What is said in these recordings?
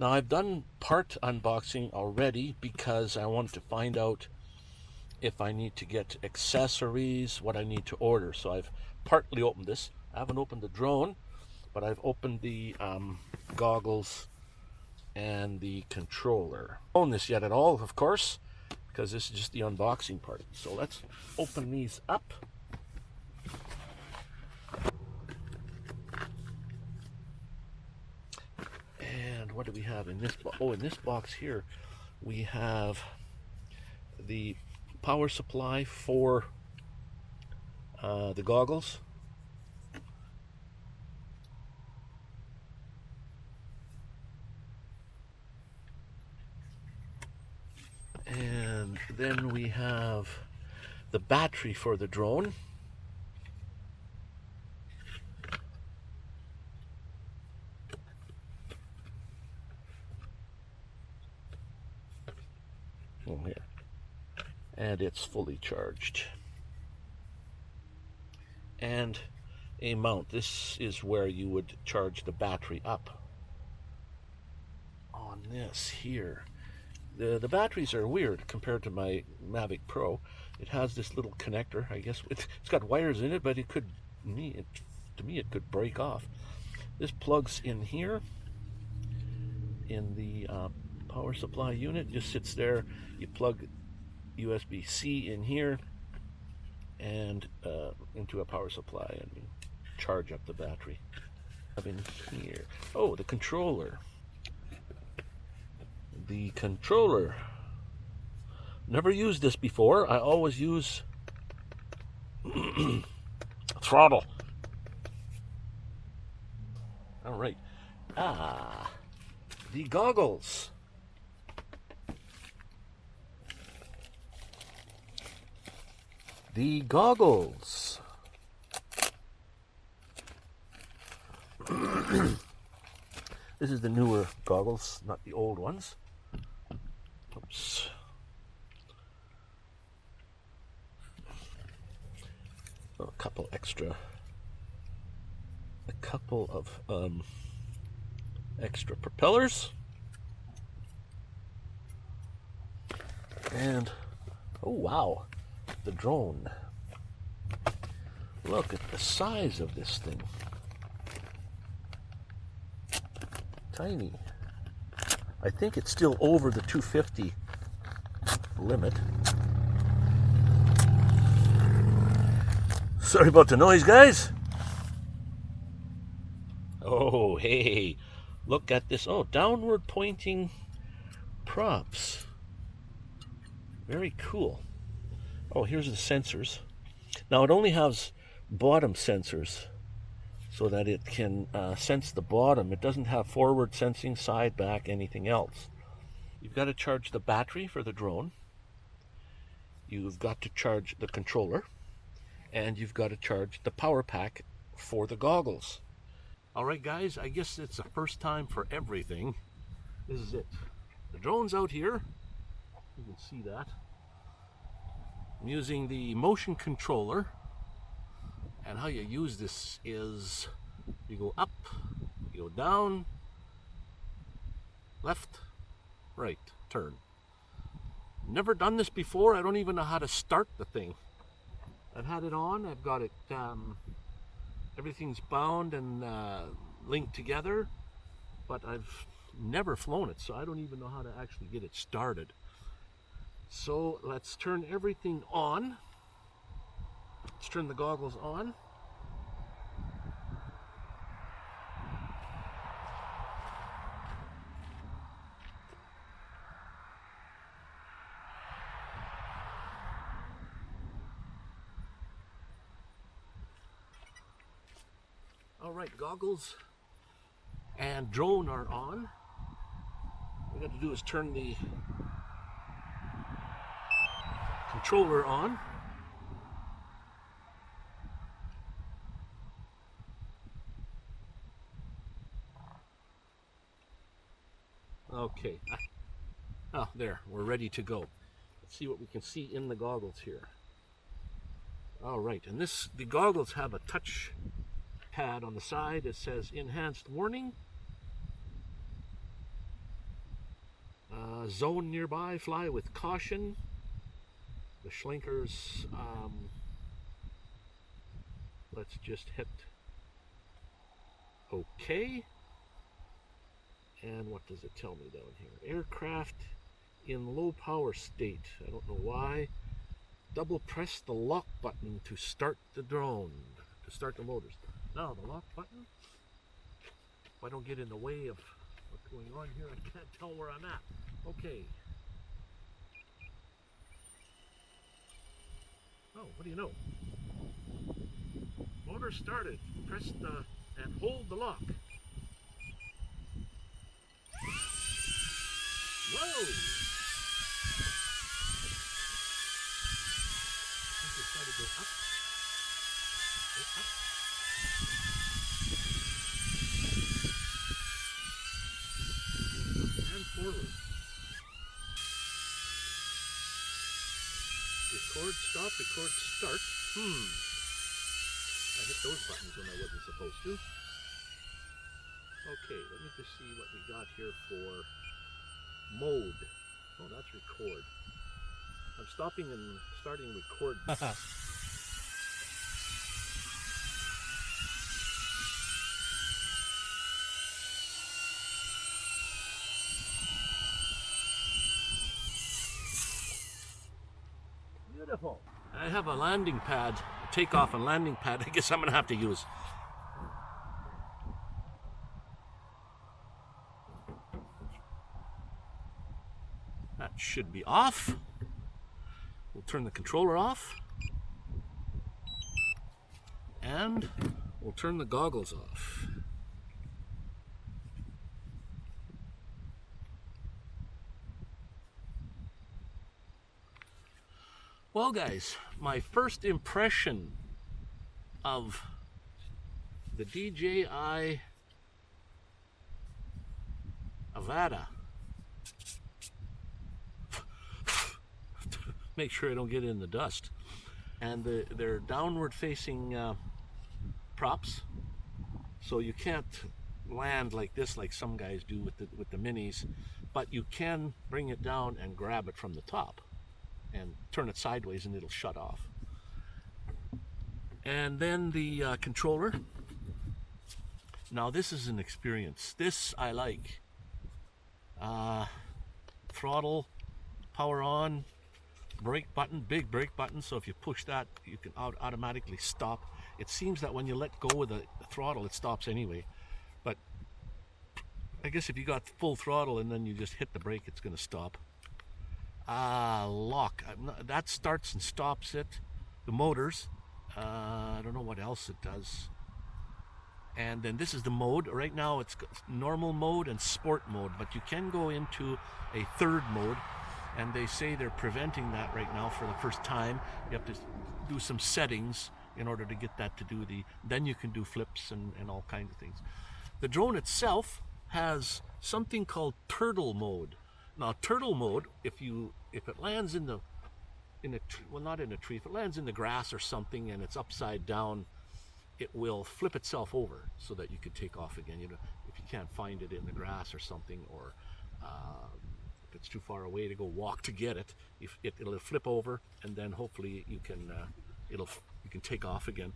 Now I've done part unboxing already because I wanted to find out if I need to get accessories, what I need to order. So I've partly opened this. I haven't opened the drone, but I've opened the um, goggles and the controller. Own this yet at all, of course, because this is just the unboxing part. So let's open these up. And what do we have in this? Oh, in this box here, we have the power supply for uh, the goggles. And then we have the battery for the drone. Oh, yeah. And it's fully charged. And a mount. This is where you would charge the battery up. On this here. The, the batteries are weird compared to my Mavic Pro. It has this little connector. I guess it's, it's got wires in it, but it could, me, it, to me, it could break off. This plugs in here in the uh, power supply unit. Just sits there. You plug USB-C in here and uh, into a power supply and charge up the battery. Have In here. Oh, the controller. The controller. Never used this before. I always use throttle. All right. Ah, the goggles. The goggles. this is the newer goggles, not the old ones. Oops. a couple extra, a couple of um, extra propellers. And, oh wow, the drone. Look at the size of this thing. Tiny. I think it's still over the 250 limit. Sorry about the noise, guys. Oh, hey, look at this. Oh, downward pointing props. Very cool. Oh, here's the sensors. Now, it only has bottom sensors so that it can uh, sense the bottom. It doesn't have forward sensing, side, back, anything else. You've got to charge the battery for the drone. You've got to charge the controller and you've got to charge the power pack for the goggles. All right, guys, I guess it's the first time for everything. This is it. The drone's out here. You can see that. I'm using the motion controller. And how you use this is you go up, you go down, left, right, turn. Never done this before. I don't even know how to start the thing. I've had it on. I've got it, um, everything's bound and uh, linked together, but I've never flown it, so I don't even know how to actually get it started. So let's turn everything on. Let's turn the goggles on. All right, goggles and drone are on. All we got to do is turn the controller on. Okay. Oh, there. We're ready to go. Let's see what we can see in the goggles here. All right, and this the goggles have a touch pad on the side. It says enhanced warning. a zone nearby. Fly with caution. The Schlenkers, um, let's just hit OK. And what does it tell me down here? Aircraft in low power state. I don't know why. Double press the lock button to start the drone, to start the motors. Now the lock button, if I don't get in the way of what's going on here, I can't tell where I'm at. Okay. Oh, what do you know? Motor started. Press the and hold the lock. Whoa! I think it's to go up. Go up. And forward. Record, start. Hmm. I hit those buttons when I wasn't supposed to. Okay, let me just see what we got here for mode. Oh, that's record. I'm stopping and starting record. I have a landing pad, a takeoff and landing pad. I guess I'm gonna have to use. That should be off. We'll turn the controller off. And we'll turn the goggles off. Well, guys, my first impression of the DJI Avata. Make sure I don't get in the dust. And the, they're downward facing uh, props, so you can't land like this like some guys do with the, with the minis, but you can bring it down and grab it from the top and turn it sideways and it'll shut off. And then the uh, controller. Now this is an experience. This I like. Uh, throttle, power on, brake button, big brake button. So if you push that, you can automatically stop. It seems that when you let go of the throttle, it stops anyway. But I guess if you got full throttle and then you just hit the brake, it's going to stop. Ah, uh, lock. Not, that starts and stops it. The motors. Uh, I don't know what else it does. And then this is the mode. Right now it's normal mode and sport mode, but you can go into a third mode. And they say they're preventing that right now for the first time. You have to do some settings in order to get that to do the, then you can do flips and, and all kinds of things. The drone itself has something called turtle mode. Now turtle mode, if you if it lands in the in a well not in a tree, if it lands in the grass or something and it's upside down, it will flip itself over so that you could take off again. You know, if you can't find it in the grass or something, or uh, if it's too far away to go walk to get it, if it, it'll flip over and then hopefully you can uh, it'll you can take off again.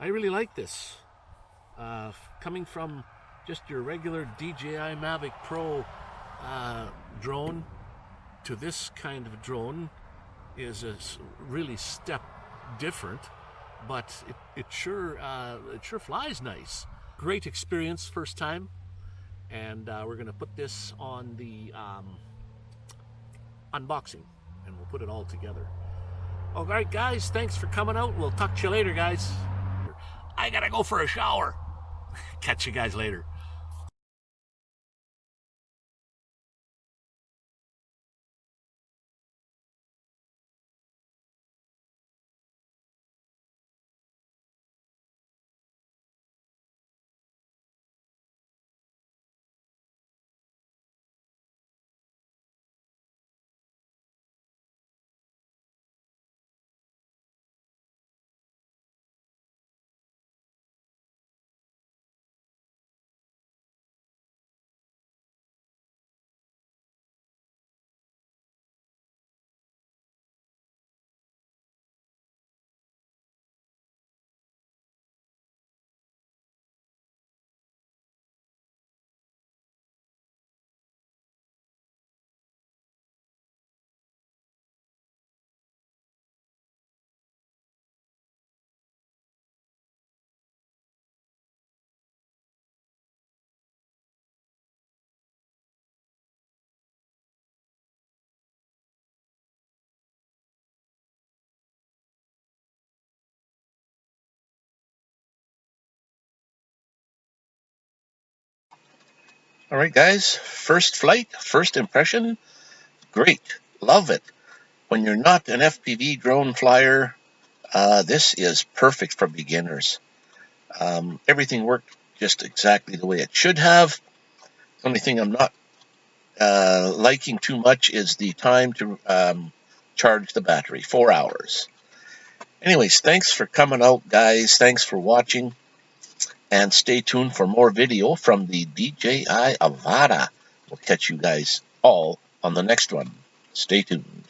I really like this. Uh, coming from just your regular DJI Mavic Pro uh, drone to this kind of drone is a really step different, but it, it sure uh, it sure flies nice. Great experience first time, and uh, we're gonna put this on the um, unboxing, and we'll put it all together. All right, guys, thanks for coming out. We'll talk to you later, guys. I gotta go for a shower. Catch you guys later. All right, guys, first flight, first impression, great, love it. When you're not an FPV drone flyer, uh, this is perfect for beginners. Um, everything worked just exactly the way it should have. The only thing I'm not uh, liking too much is the time to um, charge the battery, four hours. Anyways, thanks for coming out, guys. Thanks for watching. And stay tuned for more video from the DJI Avata. We'll catch you guys all on the next one. Stay tuned.